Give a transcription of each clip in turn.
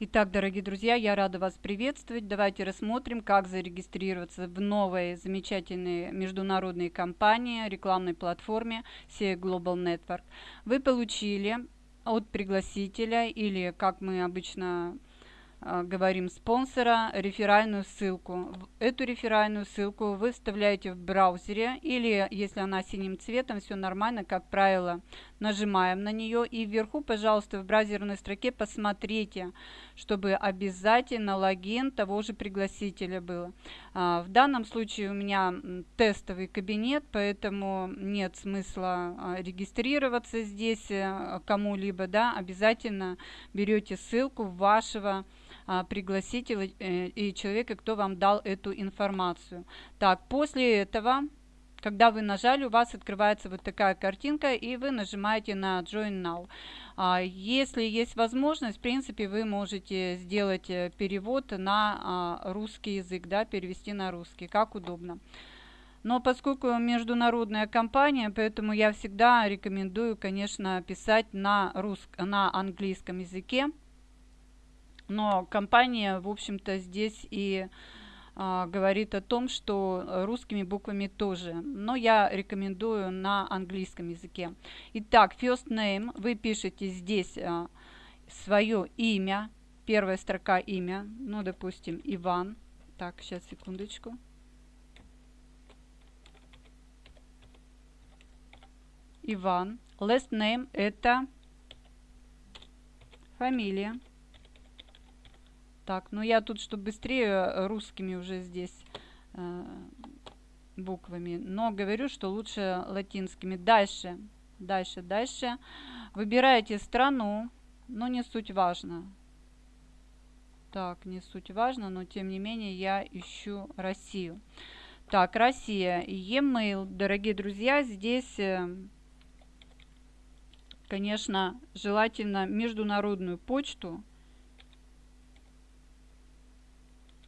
Итак, дорогие друзья, я рада вас приветствовать. Давайте рассмотрим, как зарегистрироваться в новой замечательной международной компании, рекламной платформе SEA Global Network. Вы получили от пригласителя или, как мы обычно говорим спонсора, реферальную ссылку. Эту реферальную ссылку вы вставляете в браузере или, если она синим цветом, все нормально, как правило, нажимаем на нее и вверху, пожалуйста, в браузерной строке посмотрите, чтобы обязательно логин того же пригласителя был. А, в данном случае у меня тестовый кабинет, поэтому нет смысла а, регистрироваться здесь э, кому-либо, да, обязательно берете ссылку вашего а, пригласителя э, и человека, кто вам дал эту информацию. Так, после этого, когда вы нажали, у вас открывается вот такая картинка, и вы нажимаете на Join Now. А, если есть возможность, в принципе, вы можете сделать э, перевод на а, русский язык, да, перевести на русский, как удобно. Но поскольку международная компания, поэтому я всегда рекомендую, конечно, писать на, рус... на английском языке. Но компания, в общем-то, здесь и а, говорит о том, что русскими буквами тоже. Но я рекомендую на английском языке. Итак, first name. Вы пишете здесь а, свое имя. Первая строка имя. Ну, допустим, Иван. Так, сейчас, секундочку. Иван. Last name это фамилия. Так, ну я тут, чтобы быстрее, э, русскими уже здесь э, буквами. Но говорю, что лучше латинскими. Дальше, дальше, дальше. Выбираете страну, но не суть важно. Так, не суть важно, но тем не менее я ищу Россию. Так, Россия. E-mail, дорогие друзья, здесь, э, конечно, желательно международную почту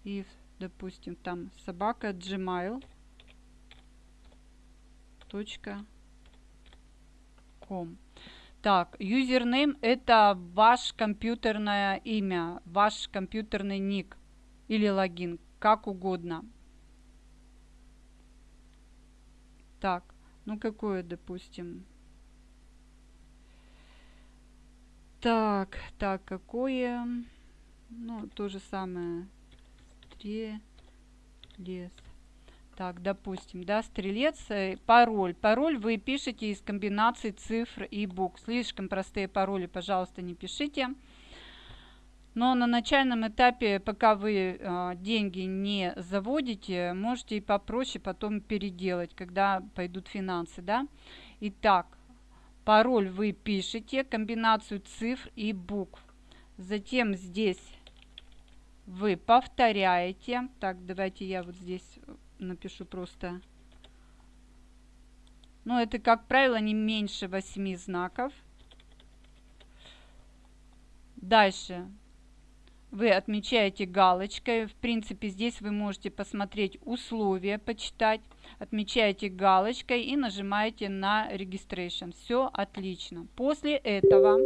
и, допустим, там собака gmail .com. Так, юзернейм это ваш компьютерное имя, ваш компьютерный ник или логин, как угодно. Так, ну какое, допустим. Так, так, какое? Ну, то же самое стрелец. Так, допустим, да, стрелец, э, пароль. Пароль вы пишете из комбинации цифр и букв. Слишком простые пароли, пожалуйста, не пишите. Но на начальном этапе, пока вы э, деньги не заводите, можете и попроще потом переделать, когда пойдут финансы, да. Итак, пароль вы пишете, комбинацию цифр и букв. Затем здесь вы повторяете. Так, давайте я вот здесь напишу просто. Ну, это, как правило, не меньше 8 знаков. Дальше вы отмечаете галочкой. В принципе, здесь вы можете посмотреть условия, почитать. Отмечаете галочкой и нажимаете на Registration. Все отлично. После этого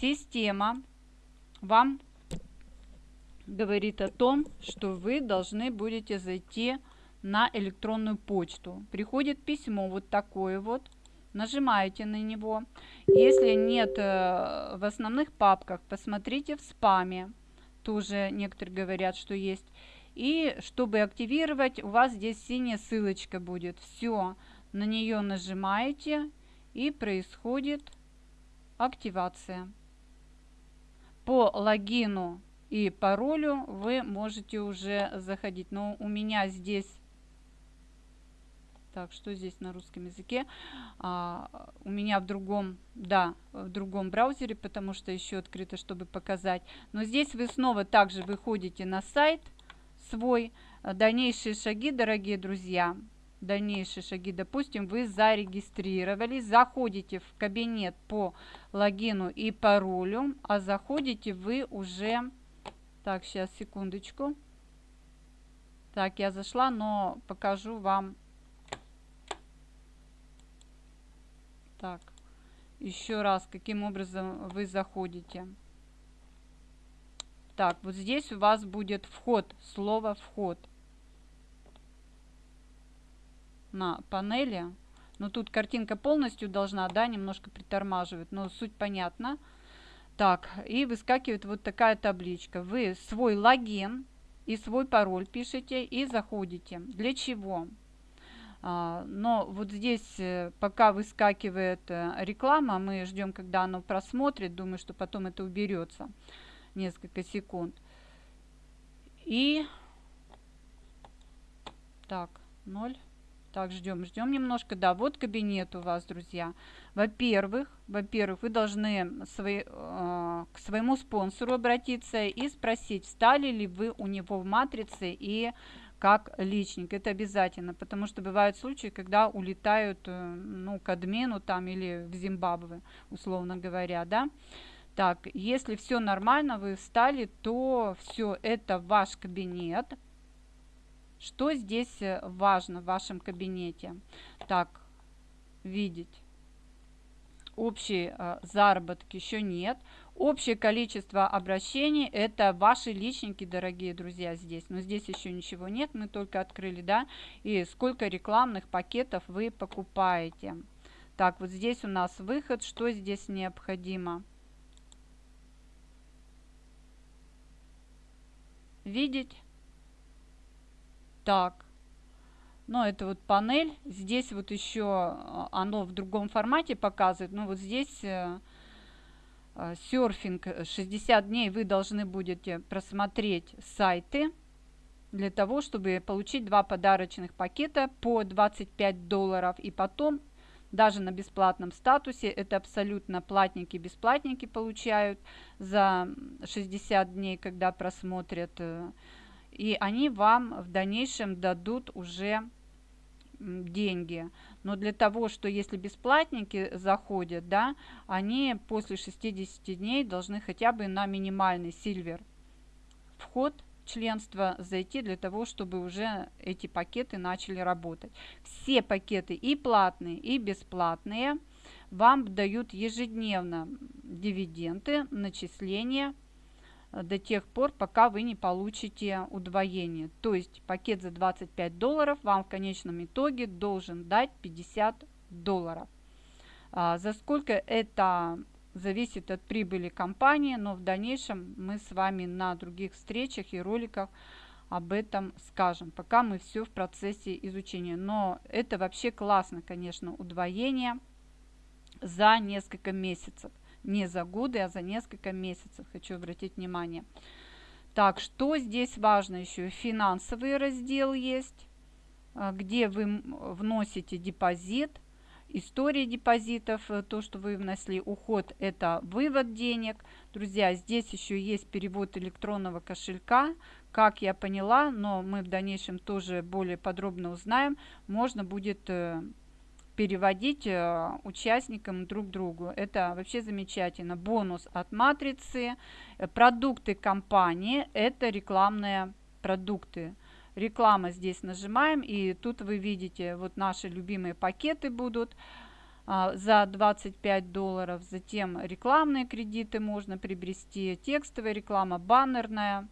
система вам говорит о том, что вы должны будете зайти на электронную почту. Приходит письмо вот такое вот. Нажимаете на него. Если нет э, в основных папках, посмотрите в спаме. Тоже некоторые говорят, что есть. И чтобы активировать, у вас здесь синяя ссылочка будет. Все, на нее нажимаете и происходит активация. По логину и паролю вы можете уже заходить. Но у меня здесь... Так, что здесь на русском языке? А, у меня в другом, да, в другом браузере, потому что еще открыто, чтобы показать. Но здесь вы снова также выходите на сайт свой. Дальнейшие шаги, дорогие друзья, дальнейшие шаги. Допустим, вы зарегистрировались, заходите в кабинет по логину и паролю, а заходите вы уже так, сейчас, секундочку. Так, я зашла, но покажу вам. Так, еще раз, каким образом вы заходите. Так, вот здесь у вас будет вход, слово вход. На панели. Но тут картинка полностью должна, да, немножко притормаживать, но суть понятна. Так, и выскакивает вот такая табличка. Вы свой логин и свой пароль пишете и заходите. Для чего? А, но вот здесь, э, пока выскакивает э, реклама, мы ждем, когда оно просмотрит. Думаю, что потом это уберется несколько секунд. И так, 0. Так, ждем, ждем немножко. Да, вот кабинет у вас, друзья. Во-первых, во-первых, вы должны свои, э, к своему спонсору обратиться и спросить, встали ли вы у него в матрице и как личник. Это обязательно, потому что бывают случаи, когда улетают э, ну, к админу там или в Зимбабве, условно говоря, да. Так, если все нормально, вы встали, то все, это ваш кабинет. Что здесь э, важно в вашем кабинете? Так, видеть. Общий э, заработок еще нет. Общее количество обращений – это ваши личники, дорогие друзья, здесь. Но здесь еще ничего нет, мы только открыли, да. И сколько рекламных пакетов вы покупаете. Так, вот здесь у нас выход. Что здесь необходимо? Видеть так. Ну, это вот панель. Здесь вот еще а, оно в другом формате показывает. Ну, вот здесь э, э, серфинг 60 дней вы должны будете просмотреть сайты для того, чтобы получить два подарочных пакета по 25 долларов. И потом, даже на бесплатном статусе, это абсолютно платники, бесплатники получают за 60 дней, когда просмотрят э, и они вам в дальнейшем дадут уже деньги. Но для того, что если бесплатники заходят, да, они после 60 дней должны хотя бы на минимальный сильвер вход членства зайти для того, чтобы уже эти пакеты начали работать. Все пакеты и платные, и бесплатные вам дают ежедневно дивиденды, начисления до тех пор, пока вы не получите удвоение. То есть пакет за 25 долларов вам в конечном итоге должен дать 50 долларов. А, за сколько это зависит от прибыли компании, но в дальнейшем мы с вами на других встречах и роликах об этом скажем, пока мы все в процессе изучения. Но это вообще классно, конечно, удвоение за несколько месяцев не за годы, а за несколько месяцев. Хочу обратить внимание. Так, что здесь важно еще? Финансовый раздел есть, а, где вы вносите депозит, история депозитов, э, то, что вы внесли, уход – это вывод денег. Друзья, здесь еще есть перевод электронного кошелька, как я поняла, но мы в дальнейшем тоже более подробно узнаем. Можно будет э, переводить э, участникам друг другу. Это вообще замечательно. Бонус от матрицы. Э, продукты компании – это рекламные продукты. Реклама здесь нажимаем, и тут вы видите, вот наши любимые пакеты будут а, за 25 долларов. Затем рекламные кредиты можно приобрести, текстовая реклама, баннерная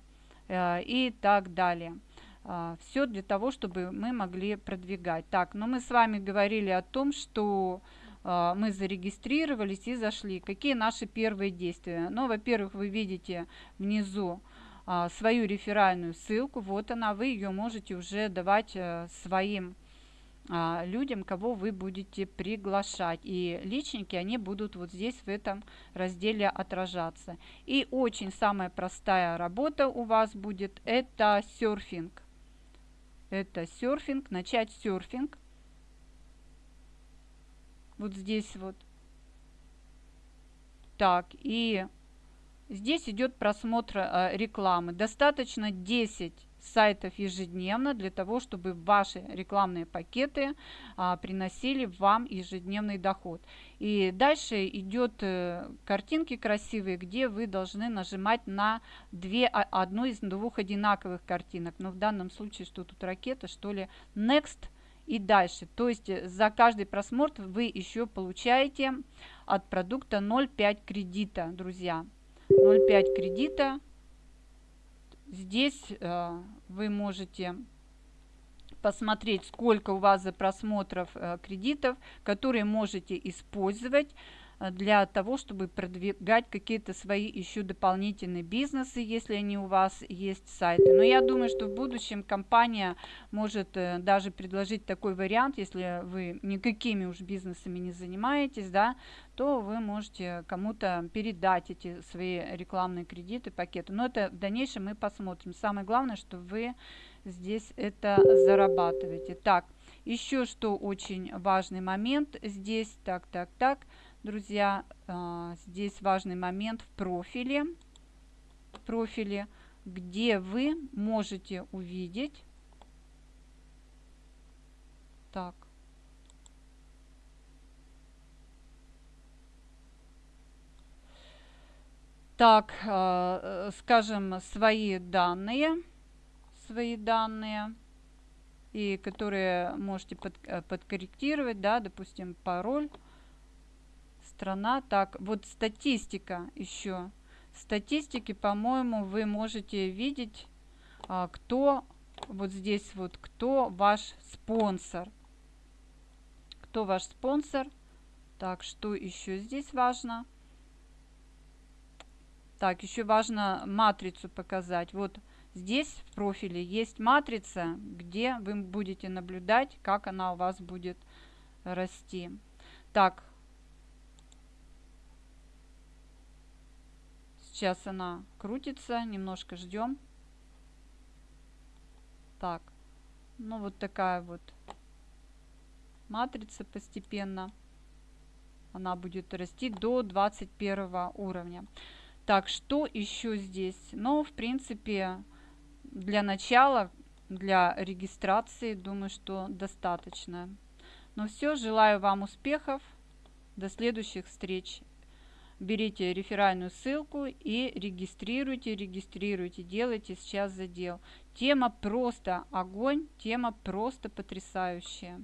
э, и так далее. А, все для того, чтобы мы могли продвигать. Так, но мы с вами говорили о том, что а, мы зарегистрировались и зашли. Какие наши первые действия? Ну, во-первых, вы видите внизу а, свою реферальную ссылку. Вот она, вы ее можете уже давать э, своим людям, кого вы будете приглашать. И личники, они будут вот здесь в этом разделе отражаться. И очень самая простая работа у вас будет это серфинг это серфинг, начать серфинг. Вот здесь вот. Так, и здесь идет просмотр э, рекламы. Достаточно 10 сайтов ежедневно для того, чтобы ваши рекламные пакеты а, приносили вам ежедневный доход. И дальше идет э, картинки красивые, где вы должны нажимать на две, а, одну из двух одинаковых картинок. Но в данном случае, что тут ракета, что ли, next и дальше. То есть э, за каждый просмотр вы еще получаете от продукта 0,5 кредита, друзья. 0,5 кредита здесь э, вы можете посмотреть, сколько у вас за просмотров э, кредитов, которые можете использовать для того, чтобы продвигать какие-то свои еще дополнительные бизнесы, если они у вас есть сайты. Но я думаю, что в будущем компания может э, даже предложить такой вариант, если вы никакими уж бизнесами не занимаетесь, да, то вы можете кому-то передать эти свои рекламные кредиты, пакеты. Но это в дальнейшем мы посмотрим. Самое главное, что вы здесь это зарабатываете. Так, еще что очень важный момент здесь, так, так, так, друзья, а, здесь важный момент в профиле, в профиле, где вы можете увидеть, так, так, а, скажем, свои данные, свои данные, и которые можете под, э, подкорректировать, да, допустим, пароль, страна. Так, вот статистика еще. Статистики, по-моему, вы можете видеть, а, кто вот здесь вот, кто ваш спонсор. Кто ваш спонсор. Так, что еще здесь важно? Так, еще важно матрицу показать. Вот здесь в профиле есть матрица, где вы будете наблюдать, как она у вас будет расти. Так, Сейчас она крутится, немножко ждем. Так, ну вот такая вот матрица постепенно. Она будет расти до 21 уровня. Так, что еще здесь? Ну, в принципе, для начала, для регистрации, думаю, что достаточно. Ну все, желаю вам успехов. До следующих встреч берите реферальную ссылку и регистрируйте, регистрируйте, делайте сейчас задел. Тема просто огонь, тема просто потрясающая.